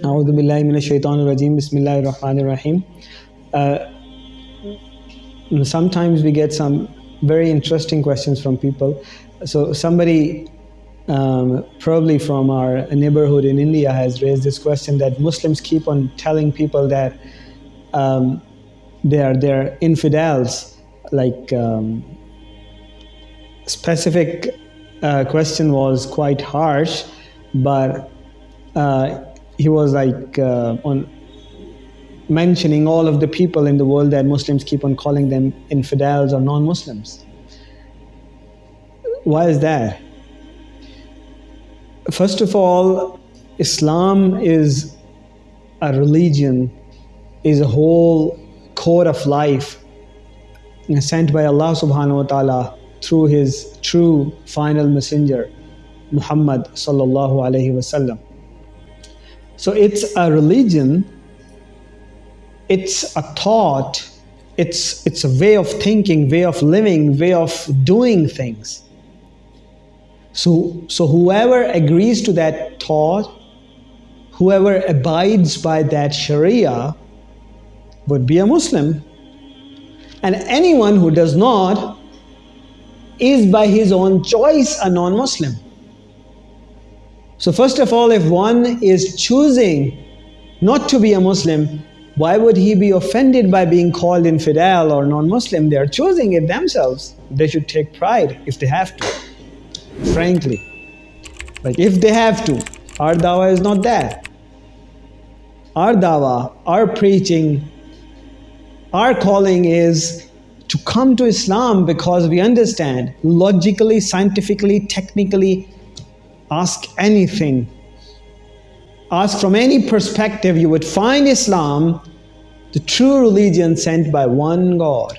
A'udhu Bismillahir Rahmanir Sometimes we get some very interesting questions from people. So somebody um, probably from our neighborhood in India has raised this question that Muslims keep on telling people that um, they are they're infidels. Like um, specific uh, question was quite harsh, but uh, he was like uh, on mentioning all of the people in the world that Muslims keep on calling them infidels or non-Muslims. Why is that? First of all, Islam is a religion, is a whole code of life sent by Allah subhanahu wa ta'ala through his true final messenger, Muhammad sallallahu alayhi wasallam. So it's a religion, it's a thought, it's, it's a way of thinking, way of living, way of doing things. So, so whoever agrees to that thought, whoever abides by that Sharia would be a Muslim. And anyone who does not is by his own choice a non Muslim. So, first of all, if one is choosing not to be a Muslim, why would he be offended by being called infidel or non Muslim? They are choosing it themselves. They should take pride if they have to frankly. Like if they have to, our dawah is not that. Our dawah, our preaching, our calling is to come to Islam because we understand logically, scientifically, technically, ask anything. Ask from any perspective, you would find Islam the true religion sent by one God.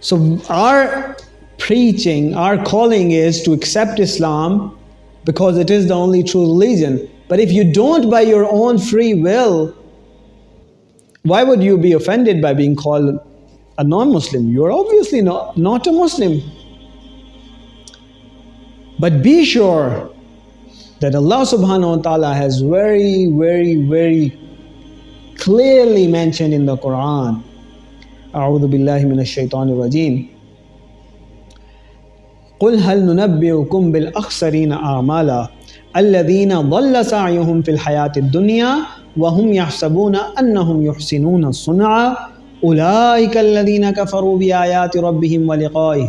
So our preaching, our calling is to accept Islam because it is the only true religion. But if you don't by your own free will, why would you be offended by being called a non-Muslim? You're obviously not, not a Muslim. But be sure that Allah subhanahu wa ta'ala has very, very, very clearly mentioned in the Quran. أعوذ بالله من الشيطان الرجيم قل هل ننبئكم بالأخسرين أعمالا الذين ضل سعيهم في الحياة الدنيا وهم يحسبون أنهم يحسنون صنعا أولئك الذين كفروا بآيات ربهم ولقائه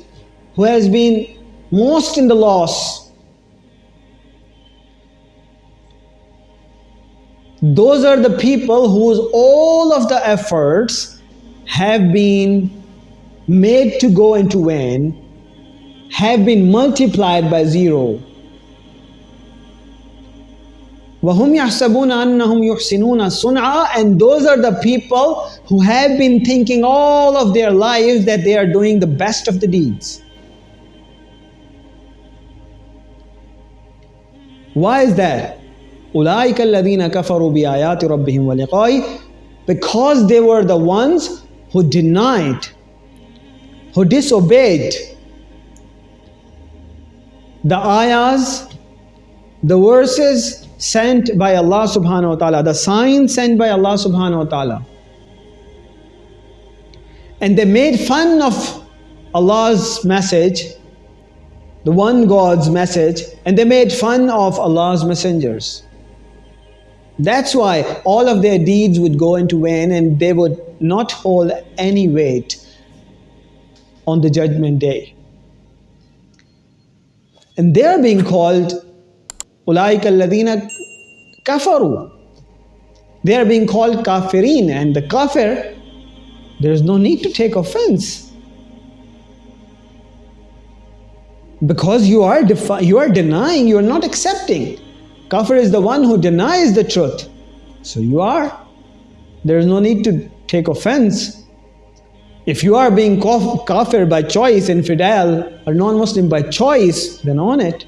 who has been most in the loss, those are the people whose all of the efforts have been made to go into vain, have been multiplied by zero. وَهُمْ يَحْسَبُونَ أَنَّهُمْ يُحْسِنُونَ صُنْعًا And those are the people who have been thinking all of their lives that they are doing the best of the deeds. Why is that? أُولَٰئِكَ الَّذِينَ كَفَرُوا بِآيَاتِ رَبِّهِمْ وَلِقَائِهِ Because they were the ones who denied, who disobeyed the ayahs, the verses sent by Allah subhanahu wa ta'ala, the signs sent by Allah subhanahu wa ta'ala. And they made fun of Allah's message, the one God's message, and they made fun of Allah's messengers. That's why all of their deeds would go into vain and they would not hold any weight on the judgment day. And they're being called Ulaika alladhina kafaru. They are being called kafirin and the kafir, there is no need to take offense. Because you are, you are denying, you are not accepting. Kafir is the one who denies the truth. So you are. There is no need to take offense. If you are being kafir by choice, infidel, or non Muslim by choice, then on it.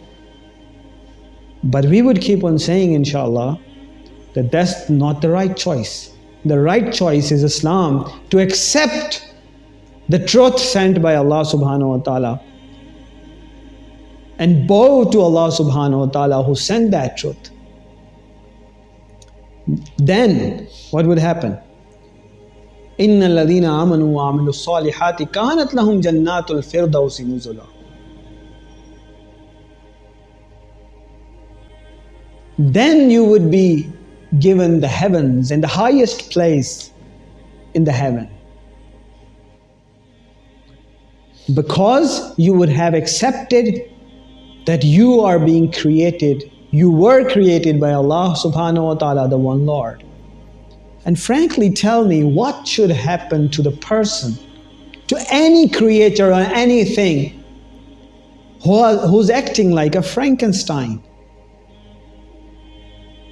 But we would keep on saying, inshallah, that that's not the right choice. The right choice is Islam to accept the truth sent by Allah subhanahu wa ta'ala and bow to Allah subhanahu wa ta'ala who sent that truth. Then what would happen? إن الذين آمنوا وعملوا الصالحات كانت لهم جنات الفردوس نزلا Then you would be given the heavens and the highest place in the heaven. Because you would have accepted that you are being created, you were created by Allah subhanahu wa ta'ala, the one Lord. And frankly, tell me what should happen to the person, to any creature or anything who, who's acting like a Frankenstein,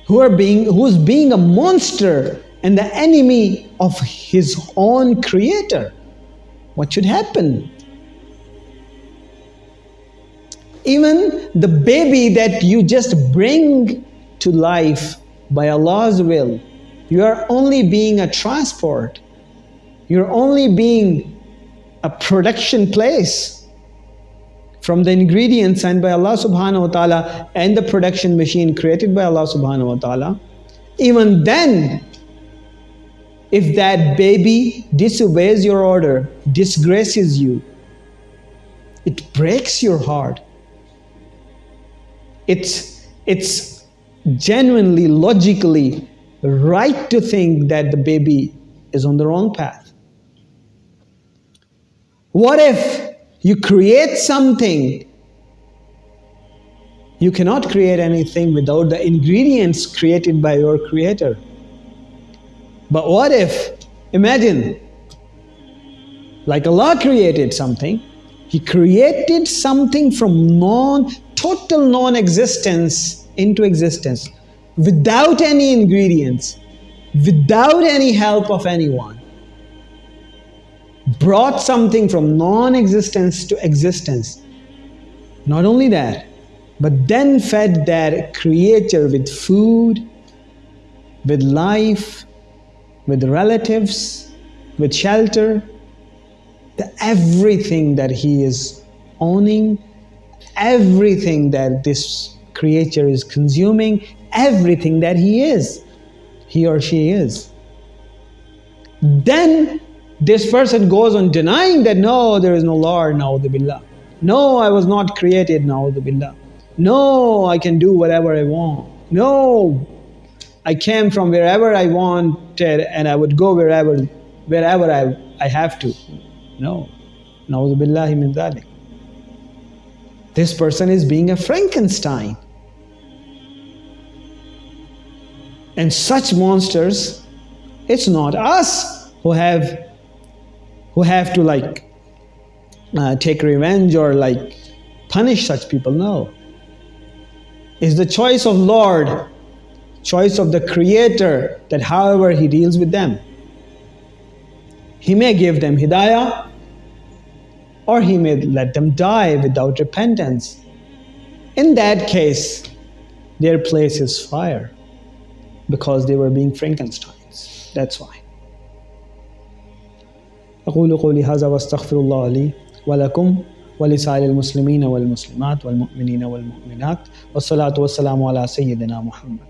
who are being, who's being a monster and the enemy of his own creator. What should happen? Even the baby that you just bring to life by Allah's will, you are only being a transport. You're only being a production place from the ingredients sent by Allah subhanahu wa ta'ala and the production machine created by Allah subhanahu wa ta'ala. Even then, if that baby disobeys your order, disgraces you, it breaks your heart it's, it's genuinely, logically right to think that the baby is on the wrong path. What if you create something? You cannot create anything without the ingredients created by your creator. But what if, imagine, like Allah created something, He created something from non total non-existence into existence without any ingredients, without any help of anyone. Brought something from non-existence to existence. Not only that, but then fed that creature with food, with life, with relatives, with shelter, the everything that he is owning everything that this creature is consuming, everything that he is, he or she is. Then this person goes on denying that no, there is no Lord, billah. No, I was not created, billah. No, I can do whatever I want. No, I came from wherever I wanted and I would go wherever wherever I, I have to. No. Na'udhu min dhalik. This person is being a Frankenstein. And such monsters, it's not us who have who have to like uh, take revenge or like punish such people. No. It's the choice of Lord, choice of the Creator that however He deals with them. He may give them hidayah, or he may let them die without repentance. In that case, their place is fire because they were being Frankensteins. That's why. أقول قولي هذا واستغفر الله لي ولكم ولسائر المسلمين والمسلمات والمؤمنين والمؤمنات والصلاة والسلام على سيدنا محمد